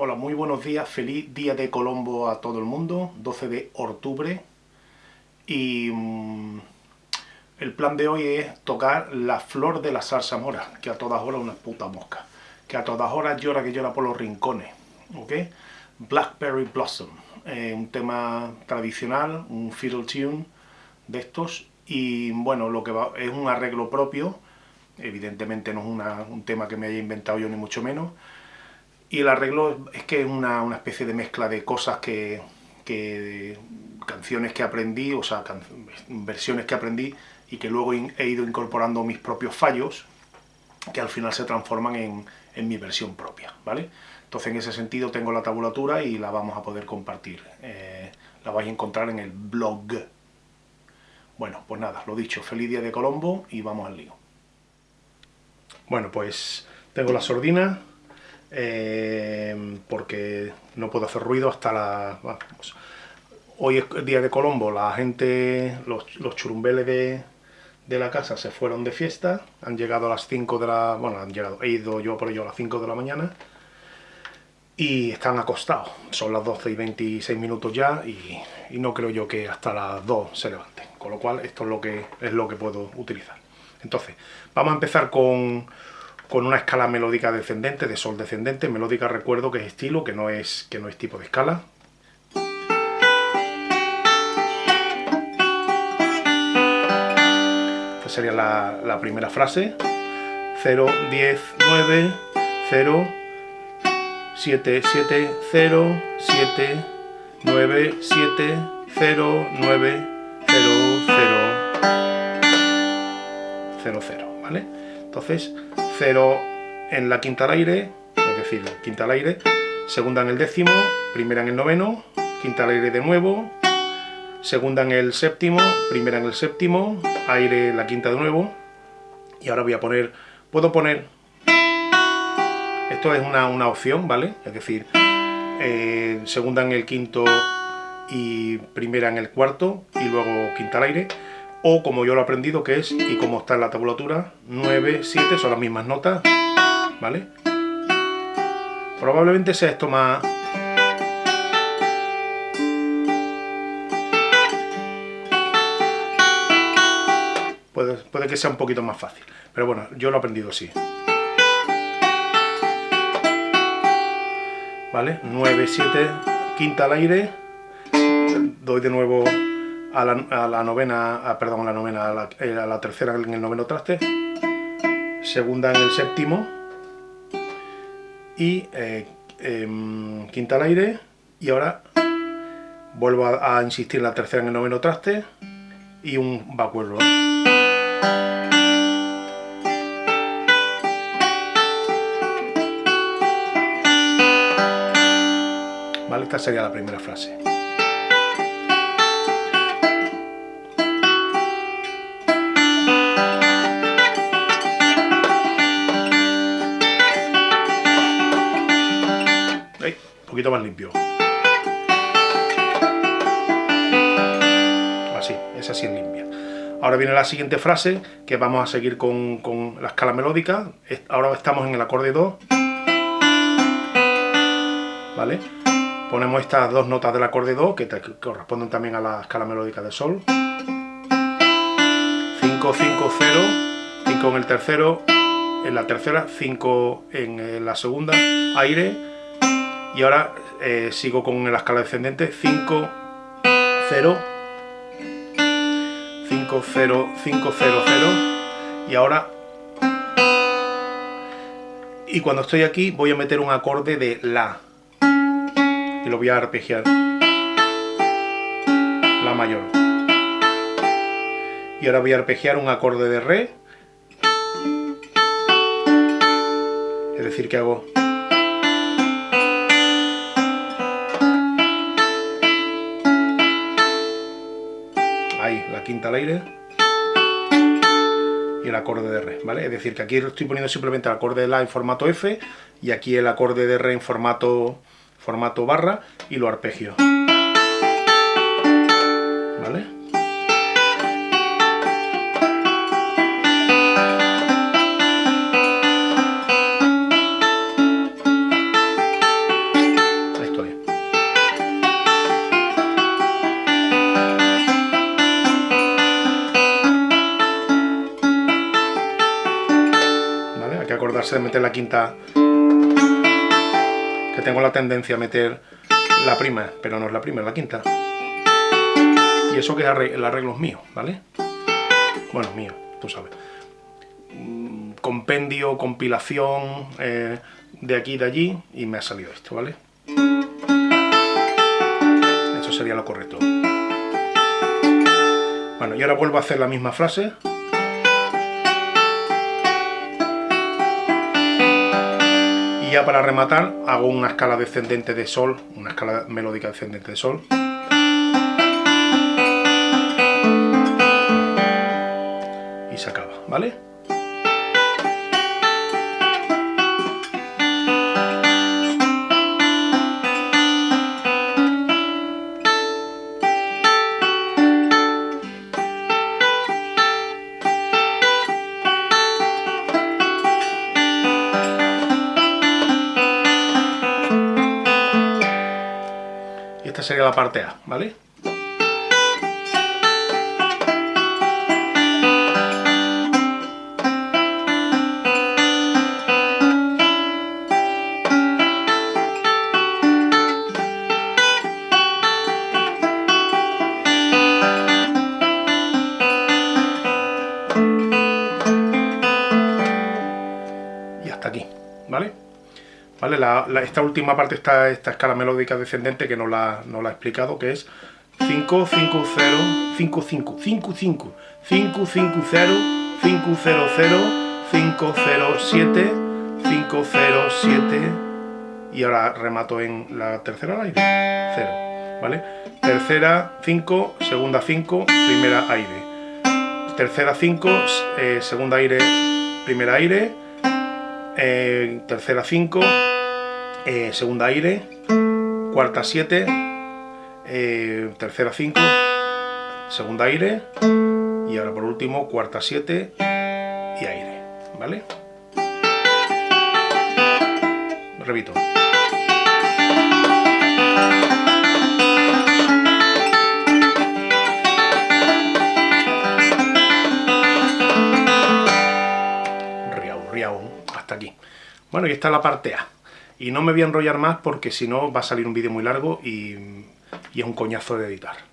Hola, muy buenos días, feliz día de Colombo a todo el mundo, 12 de octubre. Y mmm, el plan de hoy es tocar la flor de la salsa mora, que a todas horas una puta mosca, que a todas horas llora que llora por los rincones, ¿ok? Blackberry Blossom, eh, un tema tradicional, un fiddle tune de estos, y bueno, lo que va, es un arreglo propio, evidentemente no es un tema que me haya inventado yo ni mucho menos, y el arreglo es que es una, una especie de mezcla de cosas que, que canciones que aprendí, o sea, versiones que aprendí y que luego he ido incorporando mis propios fallos que al final se transforman en, en mi versión propia, ¿vale? Entonces en ese sentido tengo la tabulatura y la vamos a poder compartir. Eh, la vais a encontrar en el blog. Bueno, pues nada, lo dicho, feliz día de Colombo y vamos al lío. Bueno, pues tengo la sordina, eh, porque no puedo hacer ruido hasta la... Vamos. Hoy es día de Colombo, la gente, los, los churumbeles de, de, la casa se fueron de fiesta, han llegado a las 5 de la... bueno, han llegado, he ido yo por ello a las 5 de la mañana, y están acostados, son las 12 y 26 minutos ya, y, y no creo yo que hasta las 2 se levanten, con lo cual esto es lo que, es lo que puedo utilizar. Entonces, vamos a empezar con con una escala melódica descendente, de sol descendente, melódica recuerdo que es estilo, que no es, que no es tipo de escala. Esta sería la, la primera frase. 0, 10, 9, 0, 7, 7, 0, 7, 9, 7, 0, 9, 0, 0, 0, 0, ¿vale? Entonces, 0 en la quinta al aire, es decir, quinta al aire, segunda en el décimo, primera en el noveno, quinta al aire de nuevo, segunda en el séptimo, primera en el séptimo, aire la quinta de nuevo, y ahora voy a poner, puedo poner, esto es una, una opción, ¿vale? Es decir, eh, segunda en el quinto y primera en el cuarto, y luego quinta al aire, o como yo lo he aprendido que es, y como está en la tabulatura, 9, 7, son las mismas notas, ¿vale? Probablemente sea esto más... Puede, puede que sea un poquito más fácil, pero bueno, yo lo he aprendido así. ¿Vale? 9, 7, quinta al aire, doy de nuevo a la, novena, perdón, a la novena, a la, eh, a la, tercera en el noveno traste, segunda en el séptimo y eh, eh, quinta al aire y ahora vuelvo a, a, insistir la tercera en el noveno traste y un roll. Vale, esta sería la primera frase. Poquito más limpio. Así, es así en limpia. Ahora viene la siguiente frase, que vamos a seguir con, con la escala melódica. Ahora estamos en el acorde 2. ¿Vale? Ponemos estas dos notas del acorde 2, que, te, corresponden también a la escala melódica de sol. 5, 5, 0, 5 en el tercero, en la tercera, 5 en la segunda, aire, y ahora eh, sigo con la escala descendente 5, 0, 5, 0, 5, 0, 0 y ahora y cuando estoy aquí voy a meter un acorde de La y lo voy a arpegiar. La mayor. Y ahora voy a arpegiar un acorde de Re. Es decir que hago quinta al aire y el acorde de re, ¿vale? Es decir, que aquí estoy poniendo simplemente el acorde de la en formato F y aquí el acorde de re en formato, formato barra y lo arpegio. ¿Vale? Base de meter la quinta, que tengo la tendencia a meter la prima, pero no es la prima, es la quinta. Y eso que el arreglo es mío, ¿vale? Bueno, mío, tú sabes. Mm, compendio, compilación, eh, de aquí y de allí, y me ha salido esto, ¿vale? Eso sería lo correcto. Bueno, y ahora vuelvo a hacer la misma frase. Y ya para rematar hago una escala descendente de sol, una escala melódica descendente de sol. Y se acaba, ¿vale? Sería la parte A, ¿vale? Y hasta aquí, ¿vale? Esta última parte está esta escala melódica descendente que no la, no la he explicado, que es 5, 5, 0, 5, 5, 5, 5, 5, 5, 0, 5, 0, 0, 5, 0, 7, 5, 0, 7 y ahora remato en la tercera aire, 0, ¿vale? Tercera 5, segunda 5, primera aire. Tercera 5, eh, segunda aire, primera aire, eh, tercera 5, eh, segunda aire, cuarta 7, eh, tercera 5, segunda aire, y ahora por último cuarta 7 y aire, ¿vale? Repito. hasta aquí. Bueno, y esta es la parte A. Y no me voy a enrollar más porque si no va a salir un vídeo muy largo y, y es un coñazo de editar.